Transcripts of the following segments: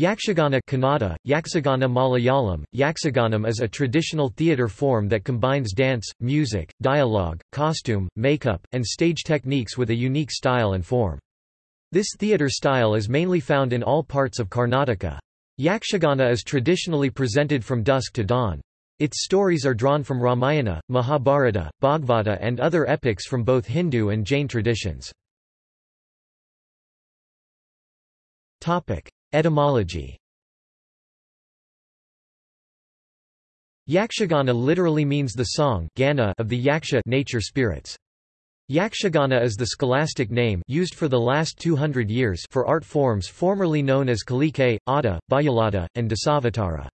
Yakshagana Kannada, Yaksagana Malayalam, Yaksaganam is a traditional theatre form that combines dance, music, dialogue, costume, makeup, and stage techniques with a unique style and form. This theatre style is mainly found in all parts of Karnataka. Yakshagana is traditionally presented from dusk to dawn. Its stories are drawn from Ramayana, Mahabharata, Bhagavata and other epics from both Hindu and Jain traditions. Etymology Yakshagana literally means the song gana of the yaksha nature spirits. Yakshagana is the scholastic name used for the last 200 years for art forms formerly known as Kalike, Adda, Bayalada, and Dasavatara.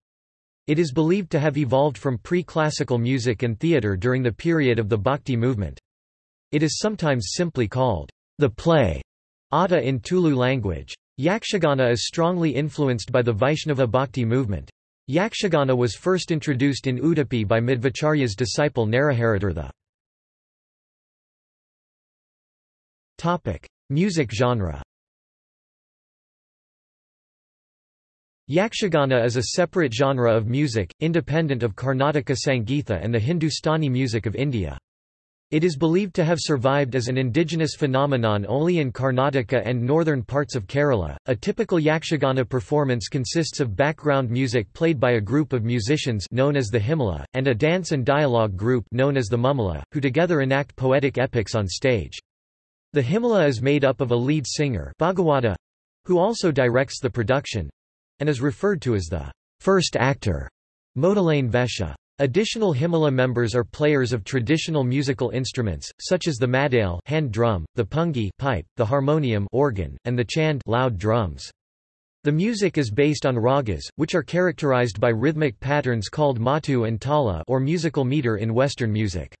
It is believed to have evolved from pre-classical music and theatre during the period of the Bhakti movement. It is sometimes simply called the play, Adda in Tulu language. Yakshagana is strongly influenced by the Vaishnava Bhakti movement. Yakshagana was first introduced in Udupi by Madhvacharya's disciple Naraharitirtha. Music genre Yakshagana is a separate genre of music, independent of Karnataka Sangeetha and the Hindustani music of India. It is believed to have survived as an indigenous phenomenon only in Karnataka and northern parts of Kerala. A typical Yakshagana performance consists of background music played by a group of musicians known as the Himala, and a dance and dialogue group known as the Mummala, who together enact poetic epics on stage. The Himala is made up of a lead singer Bhagawata, who also directs the production, and is referred to as the first actor, Modalane Vesha. Additional Himala members are players of traditional musical instruments, such as the madale hand drum, the pungi pipe, the harmonium organ, and the chand loud drums. The music is based on ragas, which are characterized by rhythmic patterns called matu and tala or musical meter in Western music.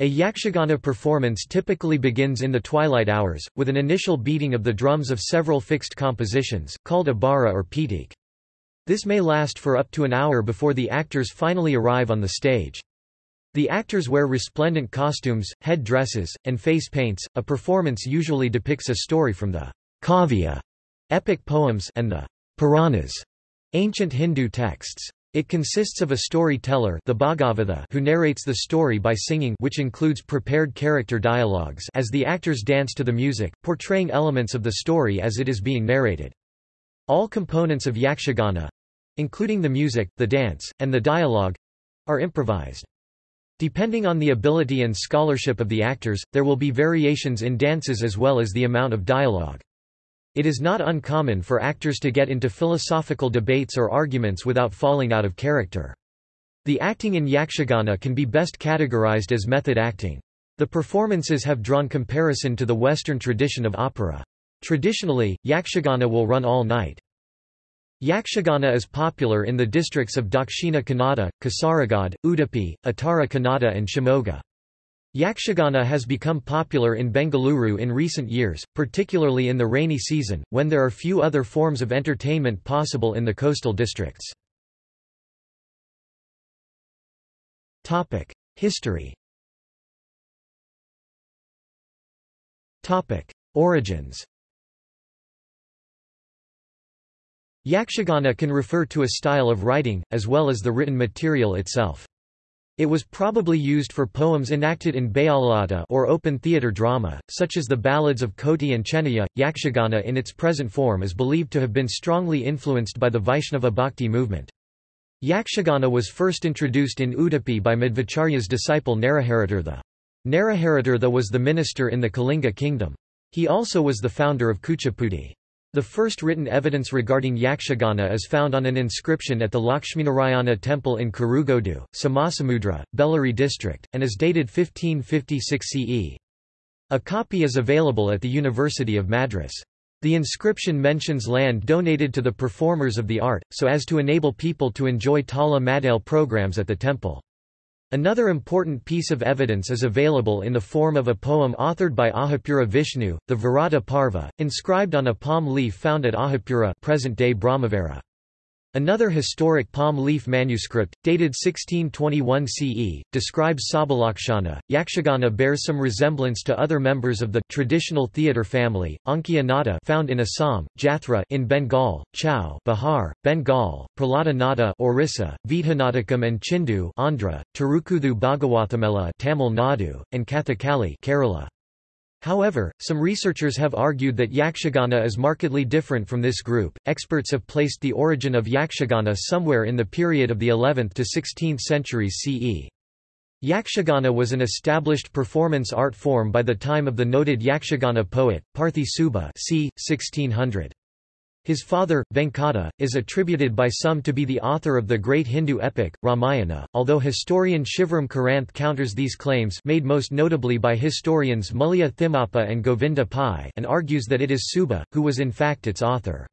A yakshagana performance typically begins in the twilight hours, with an initial beating of the drums of several fixed compositions, called a bara or pitik. This may last for up to an hour before the actors finally arrive on the stage. The actors wear resplendent costumes, head dresses, and face paints. A performance usually depicts a story from the Kavya epic poems and the Puranas ancient Hindu texts. It consists of a storyteller the Bhagavatha who narrates the story by singing which includes prepared character dialogues as the actors dance to the music, portraying elements of the story as it is being narrated. All components of yakshagana, including the music, the dance, and the dialogue are improvised. Depending on the ability and scholarship of the actors, there will be variations in dances as well as the amount of dialogue. It is not uncommon for actors to get into philosophical debates or arguments without falling out of character. The acting in yakshagana can be best categorized as method acting. The performances have drawn comparison to the Western tradition of opera. Traditionally, yakshagana will run all night. Yakshagana is popular in the districts of Dakshina Kannada, Kasaragod, Udupi, Uttara Kannada and Shimoga. Yakshagana has become popular in Bengaluru in recent years, particularly in the rainy season, when there are few other forms of entertainment possible in the coastal districts. History Origins Yakshagana can refer to a style of writing, as well as the written material itself. It was probably used for poems enacted in Bayalata or open theatre drama, such as the ballads of Koti and Chennaya. Yakshagana in its present form is believed to have been strongly influenced by the Vaishnava Bhakti movement. Yakshagana was first introduced in Udupi by Madhvacharya's disciple Naraharitirtha. Naraharitirtha was the minister in the Kalinga kingdom. He also was the founder of Kuchipudi. The first written evidence regarding Yakshagana is found on an inscription at the Lakshminarayana temple in Kurugodu, Somasamudra, Bellary district, and is dated 1556 CE. A copy is available at the University of Madras. The inscription mentions land donated to the performers of the art, so as to enable people to enjoy Tala Madale programs at the temple. Another important piece of evidence is available in the form of a poem authored by Ahapura Vishnu, the Virata Parva, inscribed on a palm leaf found at Ahapura present-day Brahmavara. Another historic palm leaf manuscript, dated 1621 CE, describes Sabalakshana. Yakshagana bears some resemblance to other members of the traditional theatre family, Ankiya found in Assam, Jathra in Bengal, Chau Bihar, Bengal, Prahlada Nada Orissa, Vidhanatakam and Chindu Andhra, Tirukuthu Bhagawathamela Tamil Nadu, and Kathakali Kerala. However, some researchers have argued that Yakshagana is markedly different from this group. Experts have placed the origin of Yakshagana somewhere in the period of the 11th to 16th centuries CE. Yakshagana was an established performance art form by the time of the noted Yakshagana poet, Parthi Subba c. 1600. His father, Venkata, is attributed by some to be the author of the great Hindu epic, Ramayana, although historian Shivram Karanth counters these claims made most notably by historians Mulya Thimmappa and Govinda Pai and argues that it is Subba, who was in fact its author.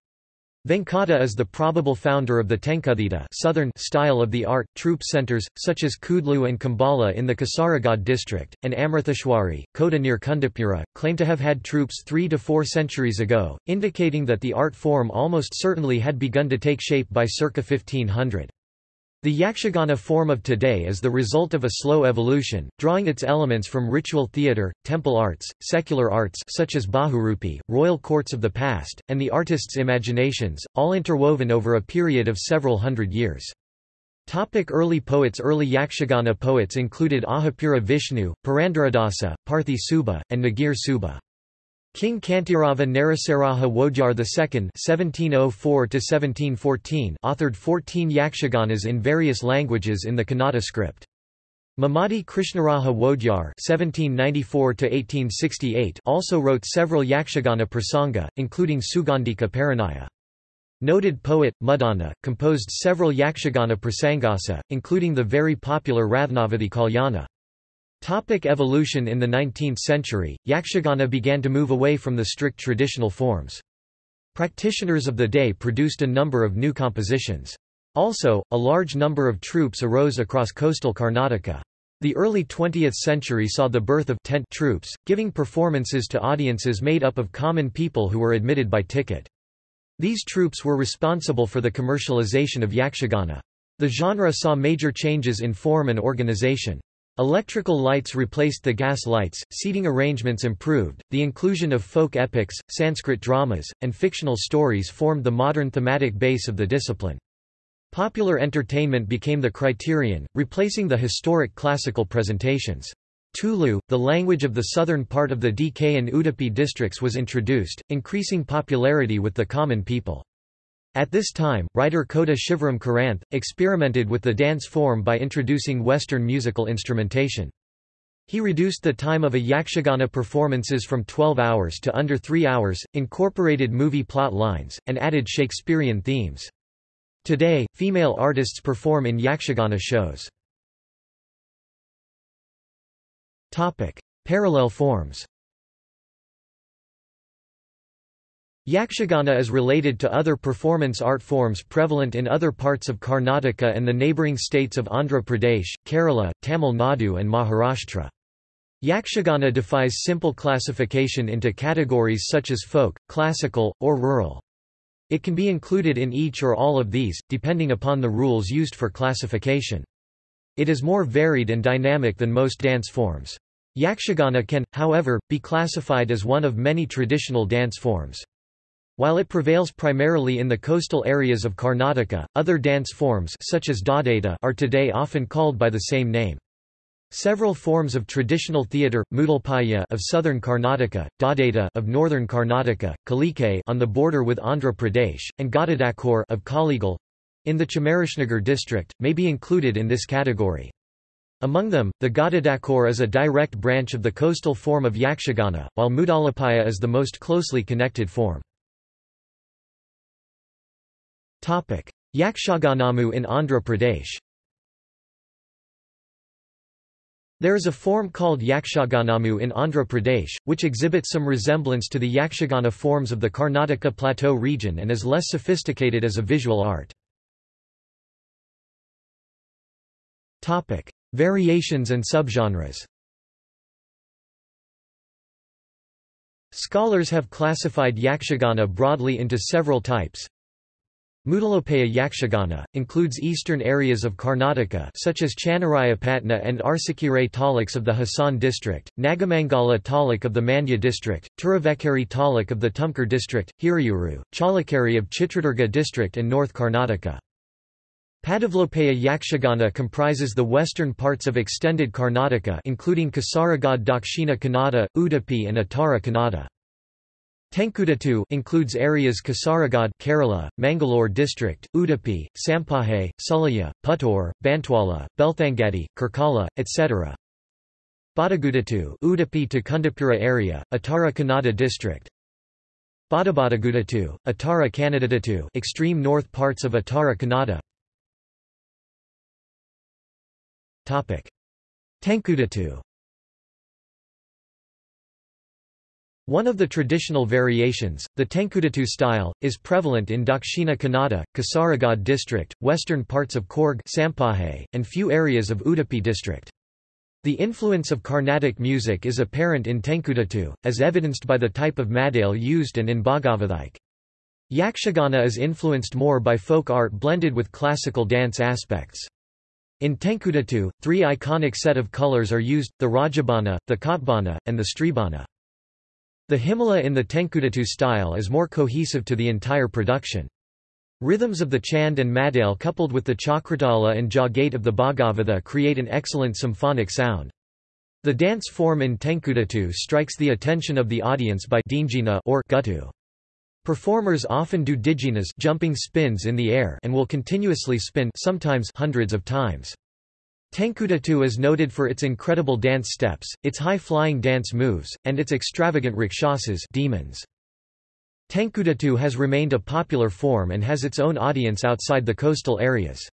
Venkata is the probable founder of the Tenkuthita southern style of the art. Troupe centers, such as Kudlu and Kumbla in the Kasaragod district, and Amritheshwari, Kota near Kundapura, claim to have had troupes three to four centuries ago, indicating that the art form almost certainly had begun to take shape by circa 1500. The Yakshagana form of today is the result of a slow evolution, drawing its elements from ritual theatre, temple arts, secular arts such as Bahurupi, royal courts of the past, and the artists' imaginations, all interwoven over a period of several hundred years. Topic early poets Early Yakshagana poets included Ahapura Vishnu, Purandaradasa, Parthi Subba, and Nagir Subba. King Kantirava Narasaraja Wodyar II (1704–1714) authored 14 yakshaganas in various languages in the Kannada script. Mummadi Krishnaraja Wodyar (1794–1868) also wrote several yakshagana prasanga, including Sugandhika Parinaya. Noted poet, Muddana, composed several yakshagana prasangasa, including the very popular Rathnavati Kalyana. Topic evolution In the 19th century, Yakshagana began to move away from the strict traditional forms. Practitioners of the day produced a number of new compositions. Also, a large number of troupes arose across coastal Karnataka. The early 20th century saw the birth of tent troupes, giving performances to audiences made up of common people who were admitted by ticket. These troupes were responsible for the commercialization of Yakshagana. The genre saw major changes in form and organization. Electrical lights replaced the gas lights, seating arrangements improved, the inclusion of folk epics, Sanskrit dramas, and fictional stories formed the modern thematic base of the discipline. Popular entertainment became the criterion, replacing the historic classical presentations. Tulu, the language of the southern part of the DK and Udupi districts was introduced, increasing popularity with the common people. At this time, writer Kota Shivram Karanth, experimented with the dance form by introducing Western musical instrumentation. He reduced the time of a yakshagana performances from 12 hours to under 3 hours, incorporated movie plot lines, and added Shakespearean themes. Today, female artists perform in yakshagana shows. Parallel forms Yakshagana is related to other performance art forms prevalent in other parts of Karnataka and the neighbouring states of Andhra Pradesh, Kerala, Tamil Nadu and Maharashtra. Yakshagana defies simple classification into categories such as folk, classical, or rural. It can be included in each or all of these, depending upon the rules used for classification. It is more varied and dynamic than most dance forms. Yakshagana can, however, be classified as one of many traditional dance forms. While it prevails primarily in the coastal areas of Karnataka, other dance forms such as Dadaita are today often called by the same name. Several forms of traditional theatre, Moodalpaya of southern Karnataka, Dadaita of northern Karnataka, Kalike on the border with Andhra Pradesh, and Gadadakor of Kollegal in the Chamarajanagar district, may be included in this category. Among them, the Gadadakor is a direct branch of the coastal form of Yakshagana, while Moodalapaya is the most closely connected form. Yakshaganamu in Andhra Pradesh There is a form called Yakshaganamu in Andhra Pradesh, which exhibits some resemblance to the Yakshagana forms of the Karnataka Plateau region and is less sophisticated as a visual art. Variations and subgenres Scholars have classified Yakshagana broadly into several types. Moodalopaya Yakshagana, includes eastern areas of Karnataka such as Channarayapatna and Arsikere taluks of the Hassan district, Nagamangala taluk of the Mandya district, Turuvekere taluk of the Tumkur district, Hiriyuru, Challakere of Chitradurga district and North Karnataka. Padavlopaya Yakshagana comprises the western parts of extended Karnataka including Kasaragod Dakshina Kannada, Udupi and Uttara Kannada. Tenkudatu includes areas Kasaragod Kerala, Mangalore district, Udupi, Sampaje, Sullia, Puttur, Bantwala, Belthangadi, Karkala, etc. Badagudatu Udupi to Kundapura area, Uttara Kannada district. Badabadagudatu, Uttara Kannadadatu extreme north parts of Uttara Kannada Topic: Tenkudatu One of the traditional variations, the Tenkudatu style, is prevalent in Dakshina Kannada, Kasaragod district, western parts of Coorg Sampaje, and few areas of Udupi district. The influence of Carnatic music is apparent in Tenkudatu, as evidenced by the type of madale used and in Bhagavathike. Yakshagana is influenced more by folk art blended with classical dance aspects. In Tenkudatu, three iconic set of colors are used, the Rajabana, the Kotbana, and the Stribana. The Himala in the Tenkudatu style is more cohesive to the entire production. Rhythms of the Chand and Madale coupled with the Chakratala and Jagate of the Bhagavata create an excellent symphonic sound. The dance form in Tenkudatu strikes the attention of the audience by or guttu. Performers often do diginas jumping spins in the air and will continuously spin sometimes hundreds of times. Tenkudatu is noted for its incredible dance steps, its high-flying dance moves, and its extravagant rakshasas demons. Tenkudatu has remained a popular form and has its own audience outside the coastal areas.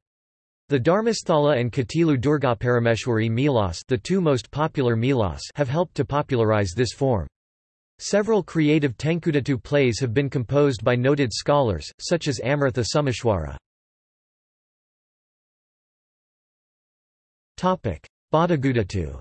The Dharmasthala and Katilu Durgaparameshwari Melas the two most popular Melas have helped to popularize this form. Several creative Tenkudatu plays have been composed by noted scholars, such as Amritha Someshwara. Badagudatu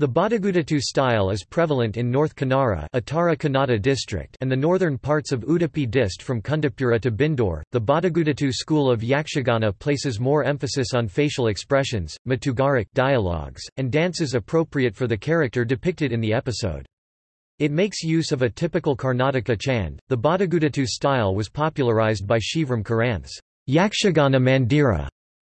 The Badagudatu style is prevalent in North Kanara Uttara Kannada district and the northern parts of Udupi dist from Kundapura to Byndoor. The Badagudatu school of Yakshagana places more emphasis on facial expressions, matugaric dialogues, and dances appropriate for the character depicted in the episode. It makes use of a typical Karnataka chand. The Badagudatu style was popularized by Shivram Karanth's Yakshagana Mandira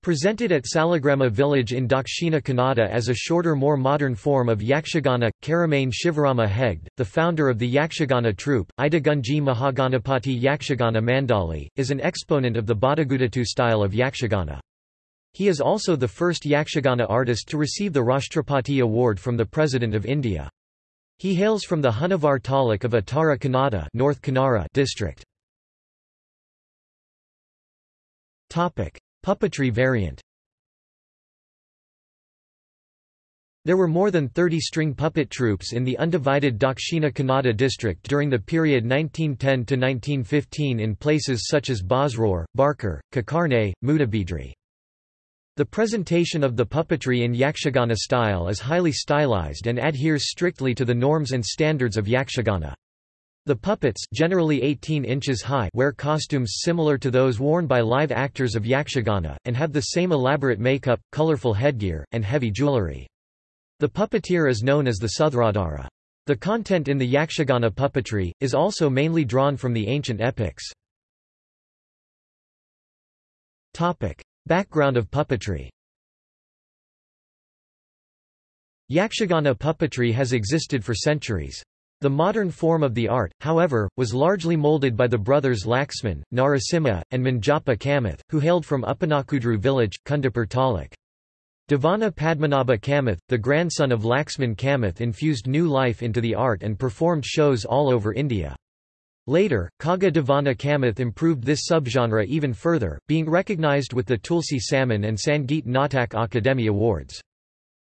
Presented at Salagrama village in Dakshina Kannada as a shorter more modern form of Yakshagana, Keremane Shivarama Hegde, the founder of the Yakshagana troupe, Idagunji Mahaganapati Yakshagana Mandali, is an exponent of the Badagudatu style of Yakshagana. He is also the first Yakshagana artist to receive the Rashtrapati Award from the President of India. He hails from the Honavar Taluk of Uttara Kannada North district. Puppetry variant There were more than 30 string puppet troupes in the undivided Dakshina Kannada district during the period 1910–1915 in places such as Basrur, Barkur, Kakarne, Mudabidri. The presentation of the puppetry in Yakshagana style is highly stylized and adheres strictly to the norms and standards of Yakshagana. The puppets generally 18 inches high wear costumes similar to those worn by live actors of Yakshagana, and have the same elaborate makeup, colorful headgear, and heavy jewelry. The puppeteer is known as the Suthradhara. The content in the Yakshagana puppetry, is also mainly drawn from the ancient epics. Background of puppetry Yakshagana puppetry has existed for centuries. The modern form of the art, however, was largely molded by the brothers Laxman, Narasimha, and Manjappa Kamath, who hailed from Uppanakudru village, Kundapur Taluk. Devana Padmanabha Kamath, the grandson of Laxman Kamath infused new life into the art and performed shows all over India. Later, Kaga Devana Kamath improved this subgenre even further, being recognized with the Tulsi Samman and Sangeet Natak Akademi Awards.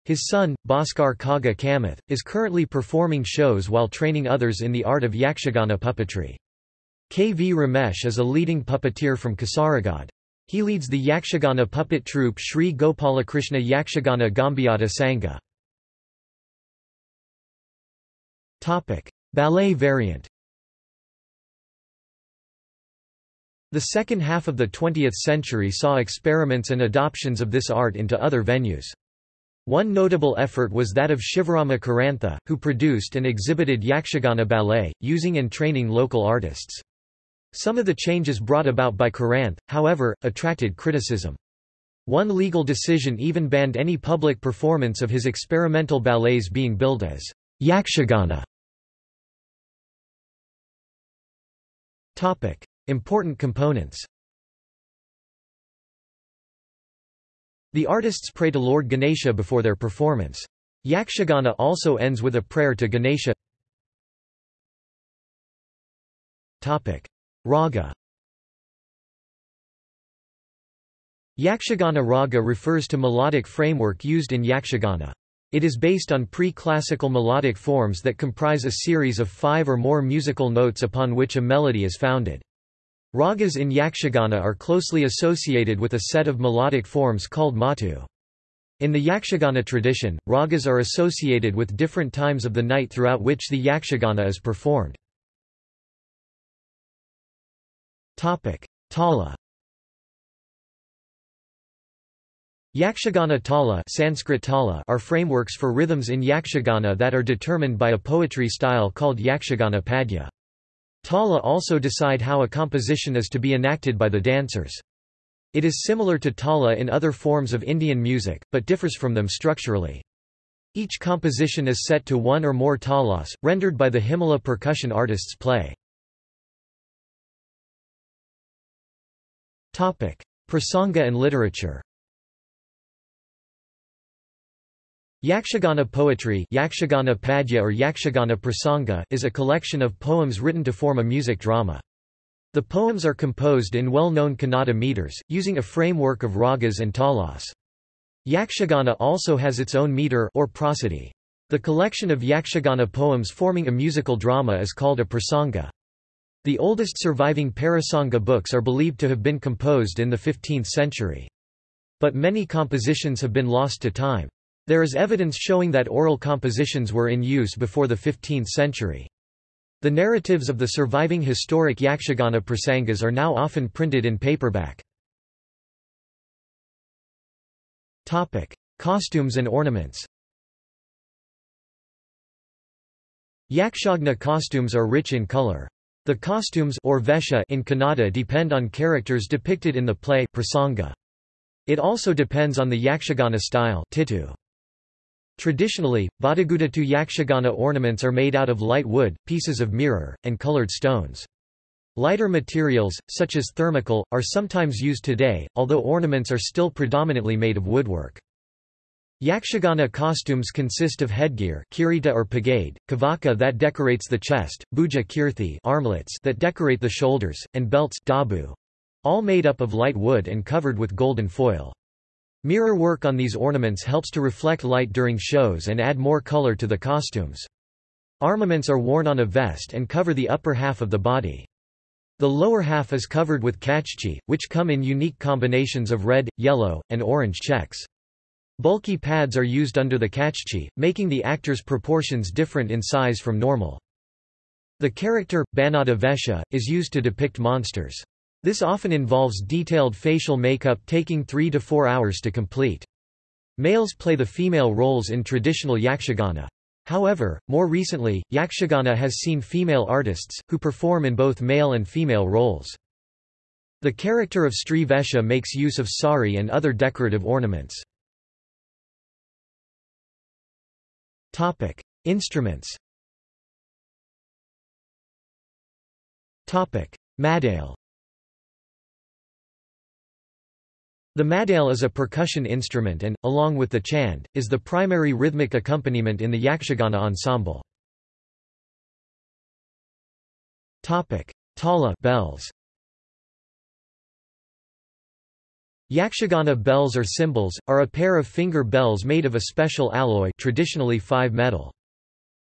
His son, Bhaskar Kaga Kamath, is currently performing shows while training others in the art of Yakshagana puppetry. K. V. Ramesh is a leading puppeteer from Kasaragod. He leads the Yakshagana puppet troupe Sri Gopalakrishna Yakshagana Gambiyata Sangha. Ballet variant The second half of the 20th century saw experiments and adoptions of this art into other venues. One notable effort was that of Shivarama Karantha, who produced and exhibited Yakshagana ballet, using and training local artists. Some of the changes brought about by Karanth, however, attracted criticism. One legal decision even banned any public performance of his experimental ballets being billed as Yakshagana. Important components The artists pray to Lord Ganesha before their performance. Yakshagana also ends with a prayer to Ganesha. Topic. Raga Yakshagana raga refers to melodic framework used in Yakshagana. It is based on pre-classical melodic forms that comprise a series of five or more musical notes upon which a melody is founded. Ragas in Yakshagana are closely associated with a set of melodic forms called matu. In the Yakshagana tradition, ragas are associated with different times of the night throughout which the Yakshagana is performed. Tala Yakshagana tala, Sanskrit tala are frameworks for rhythms in Yakshagana that are determined by a poetry style called Yakshagana padya. Tala also decide how a composition is to be enacted by the dancers. It is similar to tala in other forms of Indian music, but differs from them structurally. Each composition is set to one or more talas, rendered by the Himala percussion artists play. Prasanga and literature Yakshagana poetry Yakshagana Padya or Yakshagana Prasanga is a collection of poems written to form a music drama. The poems are composed in well-known Kannada meters, using a framework of ragas and talas. Yakshagana also has its own meter or prosody. The collection of Yakshagana poems forming a musical drama is called a prasanga. The oldest surviving parasanga books are believed to have been composed in the 15th century. But many compositions have been lost to time. There is evidence showing that oral compositions were in use before the 15th century. The narratives of the surviving historic Yakshagana prasangas are now often printed in paperback. Topic: Costumes and ornaments Yakshagana costumes are rich in color. The costumes or vesha in Kannada depend on characters depicted in the play prasanga. It also depends on the Yakshagana style titu. Traditionally, Badagudatu Yakshagana ornaments are made out of light wood, pieces of mirror, and colored stones. Lighter materials, such as thermocol, are sometimes used today, although ornaments are still predominantly made of woodwork. Yakshagana costumes consist of headgear kirita or pagade, kavaka that decorates the chest, bhuja kirthi armlets that decorate the shoulders, and belts dabu, all made up of light wood and covered with golden foil. Mirror work on these ornaments helps to reflect light during shows and add more color to the costumes. Armaments are worn on a vest and cover the upper half of the body. The lower half is covered with kachchi, which come in unique combinations of red, yellow, and orange checks. Bulky pads are used under the kachchi, making the actor's proportions different in size from normal. The character, Banada Vesha, is used to depict monsters. This often involves detailed facial makeup taking three to four hours to complete. Males play the female roles in traditional yakshagana. However, more recently, yakshagana has seen female artists, who perform in both male and female roles. The character of Sri Vesha makes use of sari and other decorative ornaments. Instruments Madale The madale is a percussion instrument and, along with the chand, is the primary rhythmic accompaniment in the Yakshagana ensemble. Tala bells. Yakshagana bells or cymbals, are a pair of finger bells made of a special alloy traditionally 5 metal.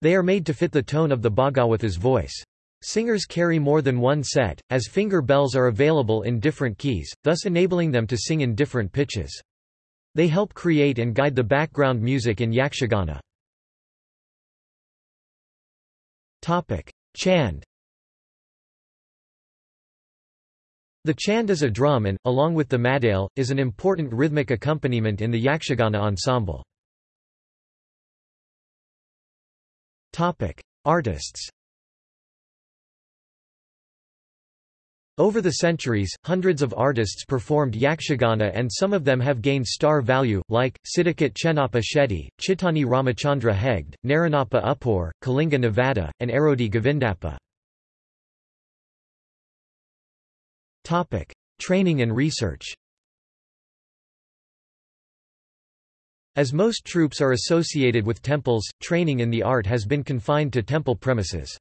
They are made to fit the tone of the Bhagawatha's voice. Singers carry more than one set, as finger bells are available in different keys, thus enabling them to sing in different pitches. They help create and guide the background music in Yakshagana. Chand The chand is a drum and, along with the madale, is an important rhythmic accompaniment in the Yakshagana ensemble. Artists Over the centuries, hundreds of artists performed yakshagana and some of them have gained star value, like, Siddhakot Chenappa Shetty, Chittani Ramachandra Hegde, Naranappa Uppur, Kalinga Navada, and Arodi Govindappa. Training and research. As most troupes are associated with temples, training in the art has been confined to temple premises.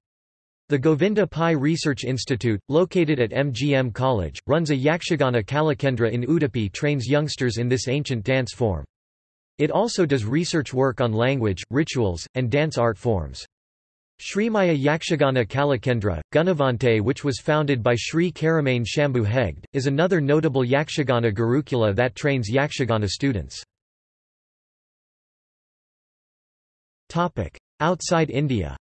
The Govinda Pai Research Institute, located at MGM College, runs a Yakshagana Kalakendra in Udupi trains youngsters in this ancient dance form. It also does research work on language, rituals, and dance art forms. Srimaya Yakshagana Kalakendra, Gunavante which was founded by Sri Keremane Shambhu Hegde, is another notable Yakshagana Gurukula that trains Yakshagana students. Outside India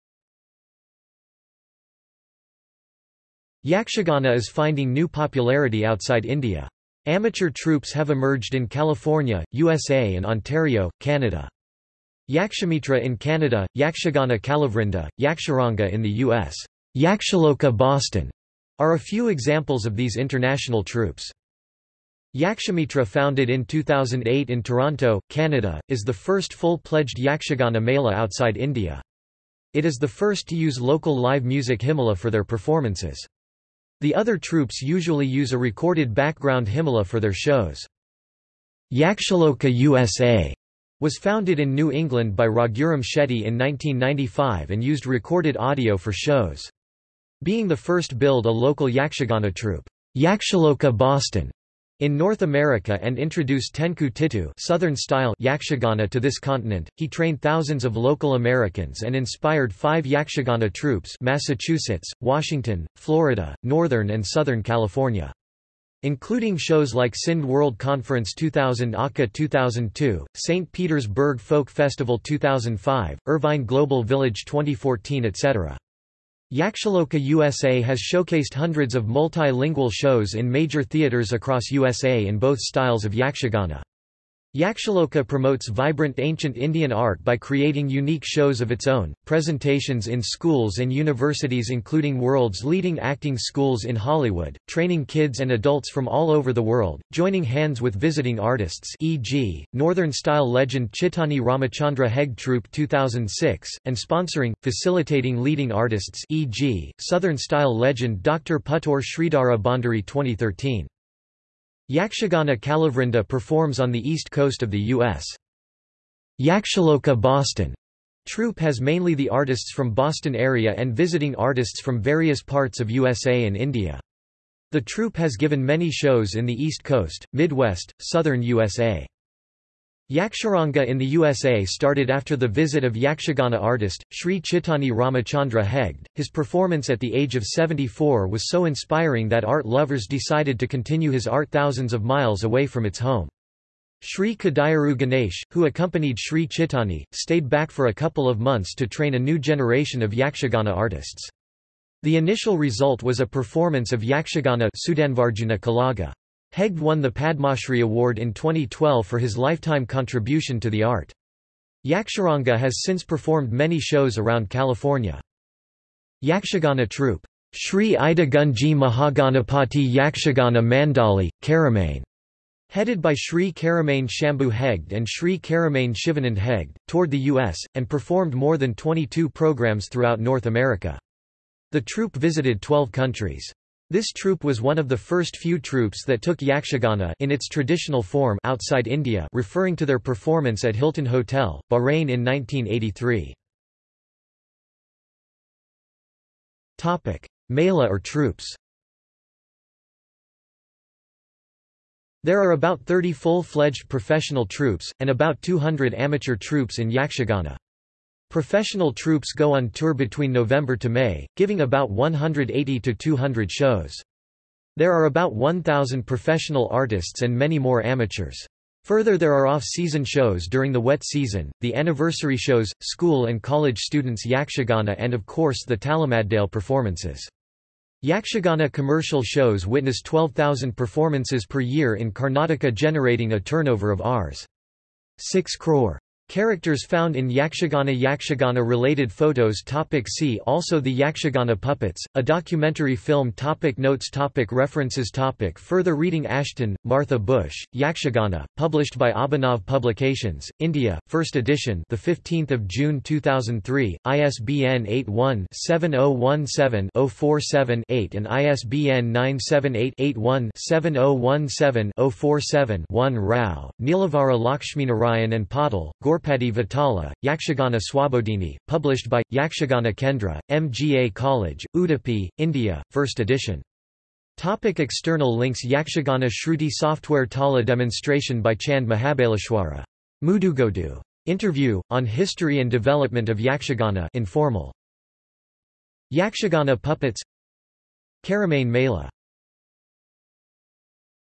Yakshagana is finding new popularity outside India. Amateur troupes have emerged in California, USA and Ontario, Canada. Yakshamitra in Canada, Yakshagana Kalavrinda, Yaksharanga in the U.S., Yakshaloka Boston, are a few examples of these international troupes. Yakshamitra founded in 2008 in Toronto, Canada, is the first full-pledged Yakshagana Mela outside India. It is the first to use local live music himala for their performances. The other troupes usually use a recorded background himala for their shows. Yakshaloka USA was founded in New England by Raghuram Shetty in 1995 and used recorded audio for shows. Being the first build a local Yakshagana troupe, Yakshaloka Boston, in North America and introduced Tenku Tittu southern style Yakshagana to this continent, he trained thousands of local Americans and inspired five Yakshagana troupes Massachusetts, Washington, Florida, Northern and Southern California. Including shows like Sindh World Conference 2000 Akka 2002, St. Petersburg Folk Festival 2005, Irvine Global Village 2014 etc. Yakshaloka USA has showcased hundreds of multilingual shows in major theaters across USA in both styles of Yakshagana. Yakshaloka promotes vibrant ancient Indian art by creating unique shows of its own, presentations in schools and universities including world's leading acting schools in Hollywood, training kids and adults from all over the world, joining hands with visiting artists e.g., Northern-style legend Chittani Ramachandra Hegde Troupe 2006, and sponsoring, facilitating leading artists e.g., Southern-style legend Dr. Puttur Sridhara Bhandari 2013. Yakshagana Kalavrinda performs on the east coast of the U.S. Yakshaloka Boston troupe has mainly the artists from Boston area and visiting artists from various parts of USA and India. The troupe has given many shows in the East Coast, Midwest, Southern USA. Yaksharanga in the USA started after the visit of Yakshagana artist, Sri Chittani Ramachandra Hegde. His performance at the age of 74 was so inspiring that art lovers decided to continue his art thousands of miles away from its home. Sri Kadayaru Ganesh, who accompanied Sri Chittani, stayed back for a couple of months to train a new generation of Yakshagana artists. The initial result was a performance of Yakshagana Sudanvarjuna Kalaga. Hegde won the Padmashri Award in 2012 for his lifetime contribution to the art. Yaksharanga has since performed many shows around California. Yakshagana troupe, Sri Ida Gunji Mahaganapati Yakshagana Mandali, Keremane, headed by Sri Keremane Shambhu Hegde and Sri Keremane Shivanand Hegde, toured the U.S., and performed more than 22 programs throughout North America. The troupe visited 12 countries. This troupe was one of the first few troupes that took yakshagana in its traditional form outside India referring to their performance at Hilton Hotel, Bahrain in 1983. Mela or troupes There are about 30 full-fledged professional troupes, and about 200 amateur troupes in Yakshagana. Professional troupes go on tour between November to May, giving about 180 to 200 shows. There are about 1,000 professional artists and many more amateurs. Further there are off-season shows during the wet season, the anniversary shows, school and college students Yakshagana and of course the Talamadale performances. Yakshagana commercial shows witness 12,000 performances per year in Karnataka generating a turnover of Rs. 6 crore. Characters found in Yakshagana Yakshagana related photos topic See also The Yakshagana Puppets, a documentary film topic Notes topic References topic Further reading Ashton, Martha Bush, Yakshagana, published by Abhinav Publications, India, 1st edition the 15th of June 2003, ISBN 81-7017-047-8 and ISBN 978-81-7017-047-1 Rao, Neelavara Lakshminarayan and Patil, Gaurpati Vitala, Yakshagana Swabodini, published by, Yakshagana Kendra, MGM College, Udupi, India, 1st edition. Topic external links Yakshagana Shruti Software Tala demonstration by Chand Mahabaleshwara. Mudugodu. Interview, on history and development of Yakshagana informal. Yakshagana puppets Keremane Mela